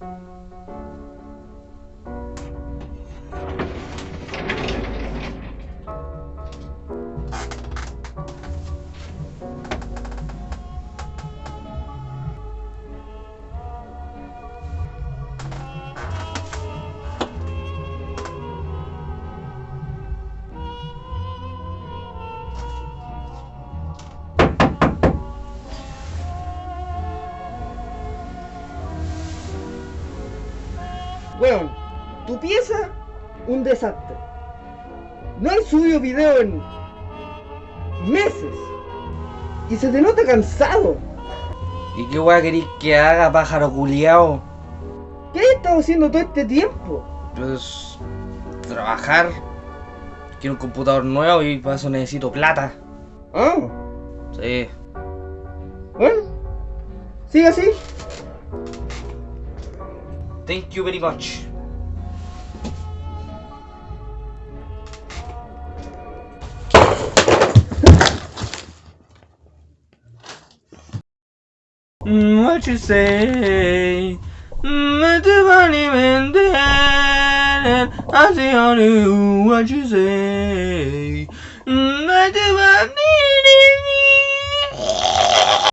Música Weón, tu pieza, un desastre. No hay subido video en meses. Y se te nota cansado. ¿Y qué weá querís que haga, pájaro culiao? ¿Qué has estado haciendo todo este tiempo? Pues. trabajar. Quiero un computador nuevo y para eso necesito plata. Ah, Sí. bueno. Sigue así. Thank you very much. What you say? I do only when I see on you what you say.